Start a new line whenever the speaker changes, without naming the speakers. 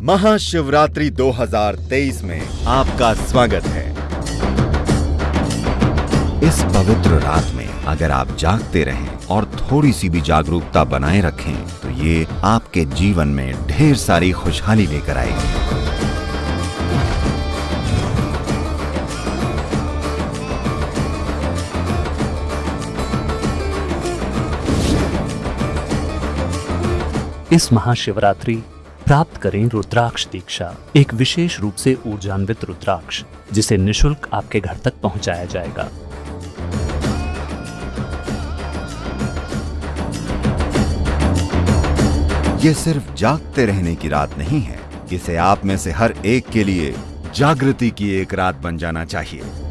महाशिवरात्रि 2023 में आपका स्वागत है। इस पवित्र रात में अगर आप जागते रहें और थोड़ी सी भी जागरूकता बनाए रखें तो ये आपके जीवन में ढेर सारी खुशहाली लेकर आएगी।
इस महाशिवरात्रि प्राप्त करें रुद्राक्ष दीक्षा, एक विशेष रूप से ऊर्जान्वित रुद्राक्ष, जिसे निशुल्क आपके घर तक पहुँचाया जाएगा।
ये सिर्फ़ जागते रहने की रात नहीं है, इसे आप में से हर एक के लिए जागृति की एक रात बन जाना चाहिए।